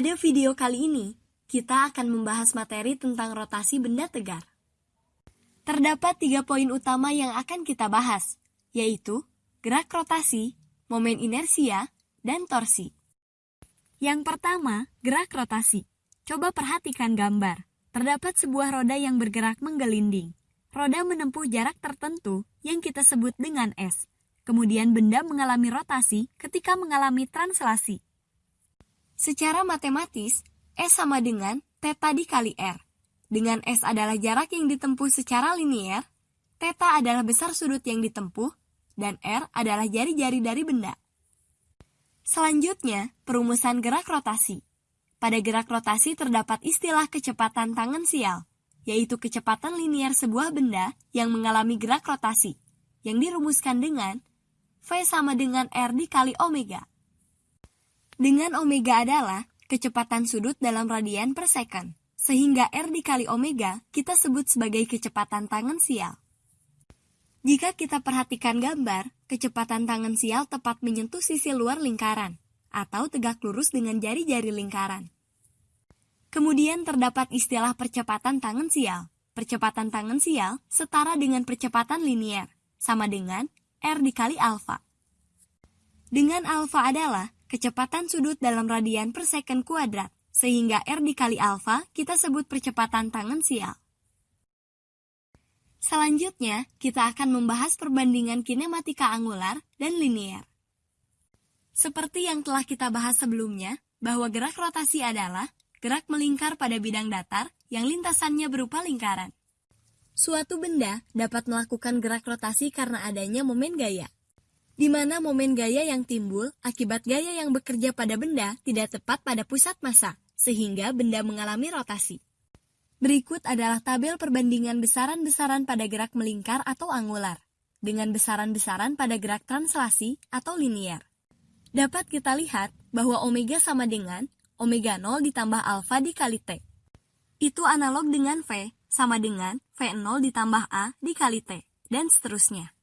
Pada video kali ini, kita akan membahas materi tentang rotasi benda tegar. Terdapat tiga poin utama yang akan kita bahas, yaitu gerak rotasi, momen inersia, dan torsi. Yang pertama, gerak rotasi. Coba perhatikan gambar. Terdapat sebuah roda yang bergerak menggelinding. Roda menempuh jarak tertentu yang kita sebut dengan S. Kemudian benda mengalami rotasi ketika mengalami translasi. Secara matematis, S sama dengan theta dikali R. Dengan S adalah jarak yang ditempuh secara linier, theta adalah besar sudut yang ditempuh, dan R adalah jari-jari dari benda. Selanjutnya, perumusan gerak rotasi. Pada gerak rotasi terdapat istilah kecepatan tangensial, yaitu kecepatan linier sebuah benda yang mengalami gerak rotasi, yang dirumuskan dengan V sama dengan R dikali omega. Dengan omega adalah kecepatan sudut dalam radian per second, sehingga R dikali omega kita sebut sebagai kecepatan tangensial. Jika kita perhatikan gambar, kecepatan tangensial tepat menyentuh sisi luar lingkaran, atau tegak lurus dengan jari-jari lingkaran. Kemudian terdapat istilah percepatan tangensial. Percepatan tangensial setara dengan percepatan linier, sama dengan R dikali alfa. Dengan alfa adalah kecepatan sudut dalam radian per second kuadrat, sehingga R dikali alfa kita sebut percepatan tangensial. Selanjutnya, kita akan membahas perbandingan kinematika angular dan linier. Seperti yang telah kita bahas sebelumnya, bahwa gerak rotasi adalah gerak melingkar pada bidang datar yang lintasannya berupa lingkaran. Suatu benda dapat melakukan gerak rotasi karena adanya momen gaya, di mana momen gaya yang timbul akibat gaya yang bekerja pada benda tidak tepat pada pusat massa, sehingga benda mengalami rotasi. Berikut adalah tabel perbandingan besaran-besaran pada gerak melingkar atau angular, dengan besaran-besaran pada gerak translasi atau linier dapat kita lihat bahwa omega sama dengan omega 0 ditambah alfa dikali T. Itu analog dengan V sama dengan V0 ditambah A dikali T, dan seterusnya.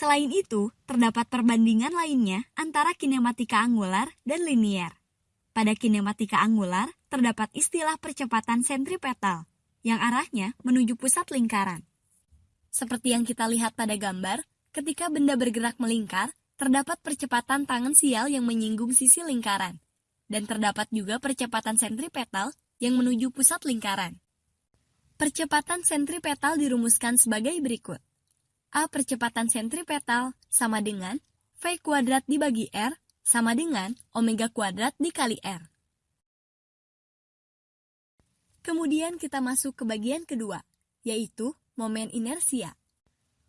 Selain itu, terdapat perbandingan lainnya antara kinematika angular dan linier. Pada kinematika angular, terdapat istilah percepatan sentripetal, yang arahnya menuju pusat lingkaran. Seperti yang kita lihat pada gambar, ketika benda bergerak melingkar, terdapat percepatan tangan sial yang menyinggung sisi lingkaran, dan terdapat juga percepatan sentripetal yang menuju pusat lingkaran. Percepatan sentripetal dirumuskan sebagai berikut. A percepatan sentripetal sama dengan V kuadrat dibagi R sama dengan omega kuadrat dikali R. Kemudian kita masuk ke bagian kedua, yaitu momen inersia.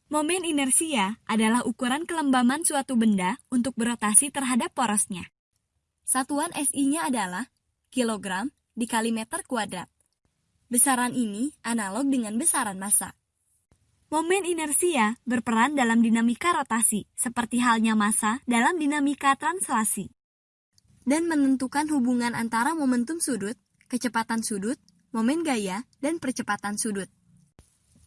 Momen inersia adalah ukuran kelembaman suatu benda untuk berotasi terhadap porosnya. Satuan SI-nya adalah kilogram dikali meter kuadrat. Besaran ini analog dengan besaran massa. Momen inersia berperan dalam dinamika rotasi, seperti halnya massa dalam dinamika translasi, dan menentukan hubungan antara momentum sudut, kecepatan sudut, momen gaya, dan percepatan sudut.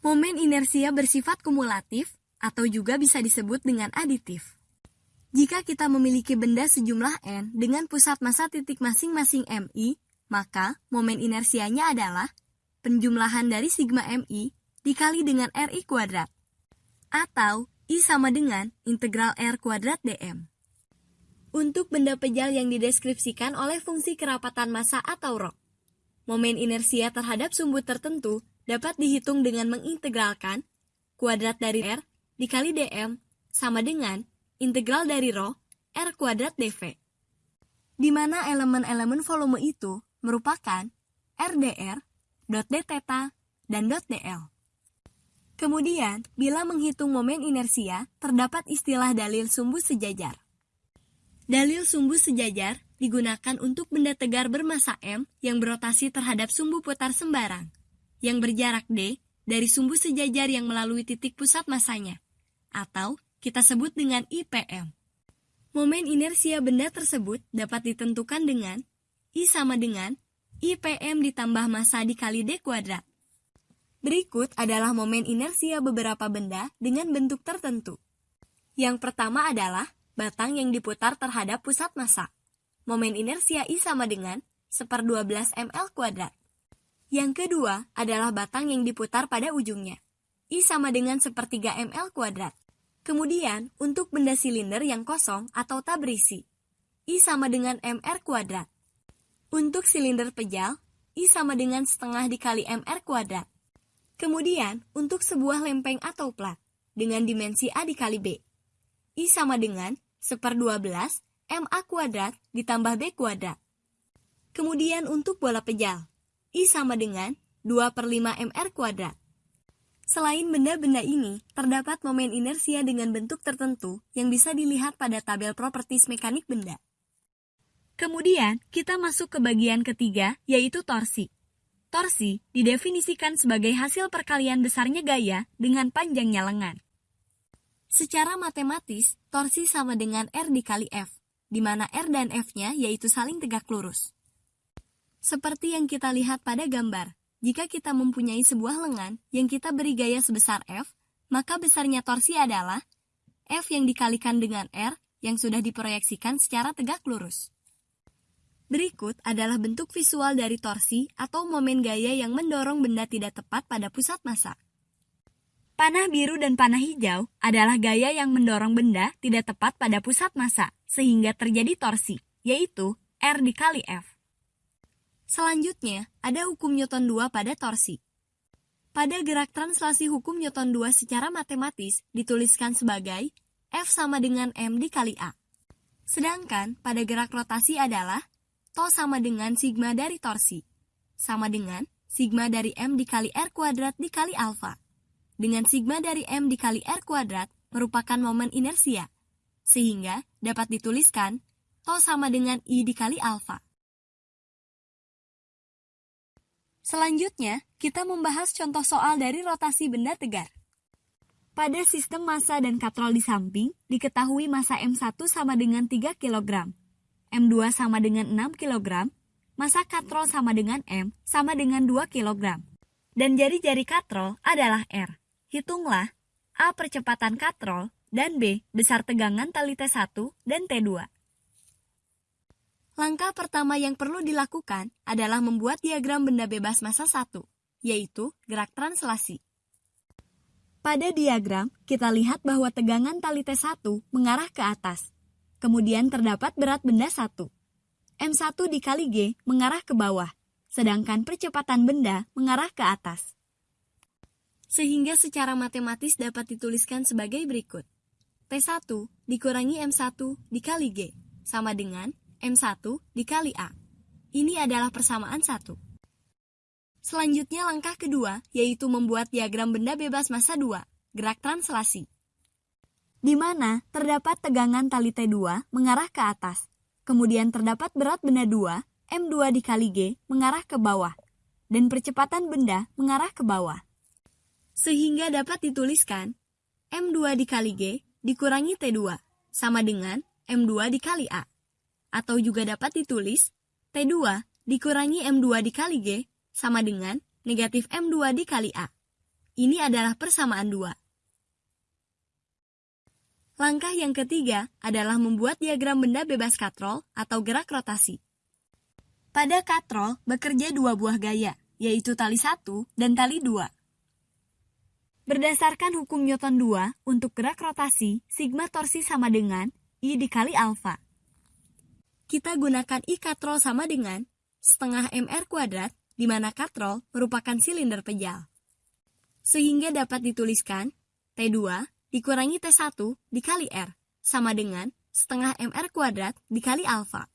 Momen inersia bersifat kumulatif atau juga bisa disebut dengan aditif. Jika kita memiliki benda sejumlah n dengan pusat massa titik masing-masing mi, maka momen inersianya adalah penjumlahan dari sigma mi dikali dengan ri kuadrat. Atau I sama dengan integral r kuadrat dm. Untuk benda pejal yang dideskripsikan oleh fungsi kerapatan massa atau rho, momen inersia terhadap sumbu tertentu dapat dihitung dengan mengintegralkan kuadrat dari R dikali dm sama dengan integral dari rho R kuadrat dv. Di mana elemen-elemen volume itu merupakan RDR, dot d theta, dan dot dl. Kemudian, bila menghitung momen inersia, terdapat istilah dalil sumbu sejajar. Dalil sumbu sejajar digunakan untuk benda tegar bermassa M yang berotasi terhadap sumbu putar sembarang yang berjarak D dari sumbu sejajar yang melalui titik pusat masanya, atau kita sebut dengan IPM. Momen inersia benda tersebut dapat ditentukan dengan I sama dengan IPM ditambah massa dikali D kuadrat. Berikut adalah momen inersia beberapa benda dengan bentuk tertentu. Yang pertama adalah batang yang diputar terhadap pusat massa. Momen inersia I sama dengan 1 12 ml kuadrat. Yang kedua adalah batang yang diputar pada ujungnya. I sama dengan 1 3 ml kuadrat. Kemudian, untuk benda silinder yang kosong atau tak berisi, I sama dengan mr kuadrat. Untuk silinder pejal, I sama dengan setengah dikali mr kuadrat. Kemudian, untuk sebuah lempeng atau plat, dengan dimensi A dikali B, I sama dengan 1 12 MA kuadrat ditambah B kuadrat. Kemudian untuk bola pejal, I sama dengan 2 per 5 MR kuadrat. Selain benda-benda ini, terdapat momen inersia dengan bentuk tertentu yang bisa dilihat pada tabel properties mekanik benda. Kemudian, kita masuk ke bagian ketiga, yaitu torsi. Torsi didefinisikan sebagai hasil perkalian besarnya gaya dengan panjangnya lengan. Secara matematis, torsi sama dengan R dikali F, di mana R dan F-nya yaitu saling tegak lurus. Seperti yang kita lihat pada gambar, jika kita mempunyai sebuah lengan yang kita beri gaya sebesar F, maka besarnya torsi adalah F yang dikalikan dengan R yang sudah diproyeksikan secara tegak lurus. Berikut adalah bentuk visual dari torsi atau momen gaya yang mendorong benda tidak tepat pada pusat massa. Panah biru dan panah hijau adalah gaya yang mendorong benda tidak tepat pada pusat massa, sehingga terjadi torsi, yaitu R dikali F. Selanjutnya, ada hukum Newton 2 pada torsi. Pada gerak translasi hukum Newton 2 secara matematis dituliskan sebagai F sama dengan M dikali A. Sedangkan pada gerak rotasi adalah To sama dengan sigma dari torsi, sama dengan sigma dari M dikali R kuadrat dikali alfa. Dengan sigma dari M dikali R kuadrat merupakan momen inersia, sehingga dapat dituliskan To sama dengan I dikali alfa. Selanjutnya, kita membahas contoh soal dari rotasi benda tegar. Pada sistem massa dan katrol di samping, diketahui massa M1 sama dengan 3 kg, M2 sama dengan 6 kg, massa katrol sama dengan M sama dengan 2 kg. Dan jari-jari katrol adalah R. Hitunglah A percepatan katrol dan B besar tegangan tali T1 dan T2. Langkah pertama yang perlu dilakukan adalah membuat diagram benda bebas massa 1, yaitu gerak translasi. Pada diagram, kita lihat bahwa tegangan tali T1 mengarah ke atas. Kemudian terdapat berat benda 1. M1 dikali G mengarah ke bawah, sedangkan percepatan benda mengarah ke atas. Sehingga secara matematis dapat dituliskan sebagai berikut. T1 dikurangi M1 dikali G, sama dengan M1 dikali A. Ini adalah persamaan 1. Selanjutnya langkah kedua, yaitu membuat diagram benda bebas massa 2, gerak translasi. Di mana terdapat tegangan tali T2 mengarah ke atas. Kemudian terdapat berat benda 2, M2 dikali G, mengarah ke bawah. Dan percepatan benda mengarah ke bawah. Sehingga dapat dituliskan, M2 dikali G dikurangi T2, sama dengan M2 dikali A atau juga dapat ditulis T2 dikurangi M2 dikali G sama dengan negatif M2 dikali A. Ini adalah persamaan 2. Langkah yang ketiga adalah membuat diagram benda bebas katrol atau gerak rotasi. Pada katrol bekerja dua buah gaya, yaitu tali 1 dan tali 2. Berdasarkan hukum Newton 2, untuk gerak rotasi, sigma torsi sama dengan I dikali alfa kita gunakan I katrol sama dengan setengah MR kuadrat, di mana katrol merupakan silinder pejal. Sehingga dapat dituliskan T2 dikurangi T1 dikali R, sama dengan setengah MR kuadrat dikali alfa.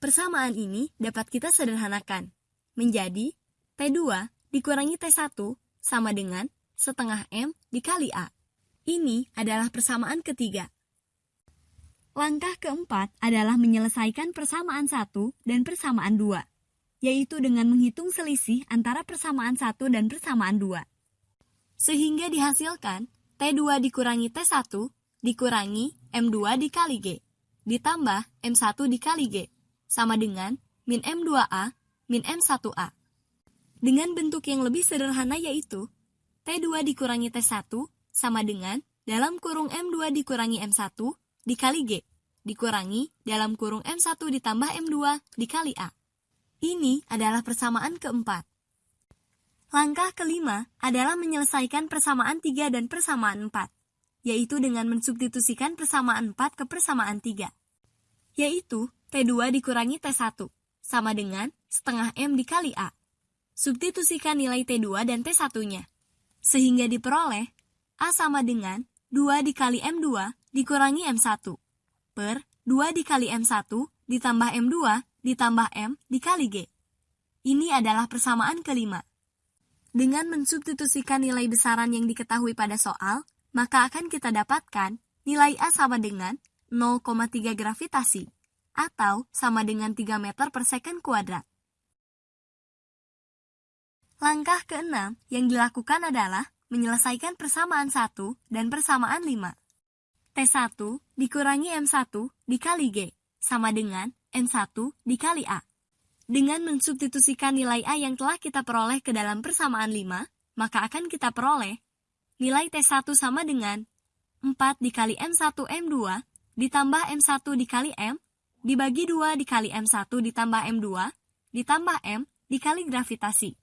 Persamaan ini dapat kita sederhanakan, menjadi T2 dikurangi T1 sama dengan setengah M dikali A. Ini adalah persamaan ketiga. Langkah keempat adalah menyelesaikan persamaan satu dan persamaan dua, yaitu dengan menghitung selisih antara persamaan satu dan persamaan dua. Sehingga dihasilkan T2 dikurangi T1 dikurangi M2 dikali G, ditambah M1 dikali G, sama dengan min M2A min M1A. Dengan bentuk yang lebih sederhana yaitu T2 dikurangi T1 sama dengan dalam kurung M2 dikurangi M1 dikali G, dikurangi dalam kurung M1 ditambah M2 dikali A. Ini adalah persamaan keempat. Langkah kelima adalah menyelesaikan persamaan 3 dan persamaan 4, yaitu dengan mensubstitusikan persamaan 4 ke persamaan 3, yaitu T2 dikurangi T1, sama dengan setengah M dikali A. Substitusikan nilai T2 dan T1-nya, sehingga diperoleh A sama dengan 2 dikali M2 dikurangi M1, per 2 dikali M1 ditambah M2 ditambah M dikali G. Ini adalah persamaan kelima. Dengan mensubstitusikan nilai besaran yang diketahui pada soal, maka akan kita dapatkan nilai A sama dengan 0,3 gravitasi, atau sama dengan 3 meter per second kuadrat. Langkah keenam yang dilakukan adalah menyelesaikan persamaan 1 dan persamaan 5. T1 dikurangi M1 dikali G, sama dengan N1 dikali A. Dengan mensubstitusikan nilai A yang telah kita peroleh ke dalam persamaan 5, maka akan kita peroleh nilai T1 sama dengan 4 dikali M1 M2 ditambah M1 dikali M dibagi 2 dikali M1 ditambah M2 ditambah M dikali gravitasi.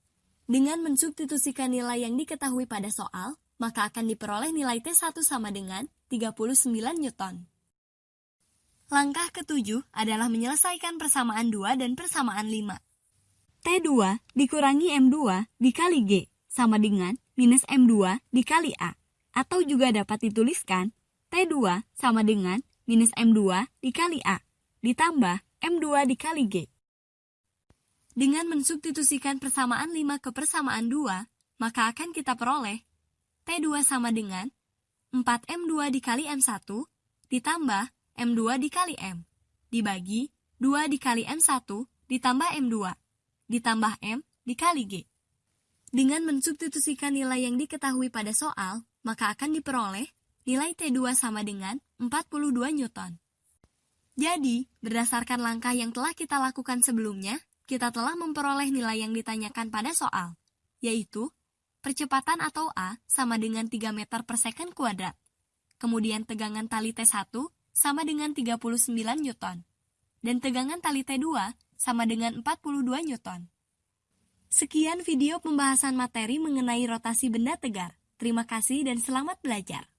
Dengan mensubstitusikan nilai yang diketahui pada soal, maka akan diperoleh nilai T1 sama dengan 39 Newton. Langkah ketujuh adalah menyelesaikan persamaan 2 dan persamaan 5. T2 dikurangi M2 dikali G sama dengan minus M2 dikali A. Atau juga dapat dituliskan T2 sama dengan minus M2 dikali A ditambah M2 dikali G. Dengan mensubstitusikan persamaan 5 ke persamaan 2, maka akan kita peroleh T2 sama dengan 4M2 dikali M1 ditambah M2 dikali M, dibagi 2 dikali M1 ditambah M2, ditambah M dikali G. Dengan mensubstitusikan nilai yang diketahui pada soal, maka akan diperoleh nilai T2 sama dengan 42 Newton. Jadi, berdasarkan langkah yang telah kita lakukan sebelumnya, kita telah memperoleh nilai yang ditanyakan pada soal, yaitu percepatan atau A sama dengan 3 meter per second kuadrat. Kemudian tegangan tali T1 sama dengan 39 Newton. Dan tegangan tali T2 sama dengan 42 Newton. Sekian video pembahasan materi mengenai rotasi benda tegar. Terima kasih dan selamat belajar.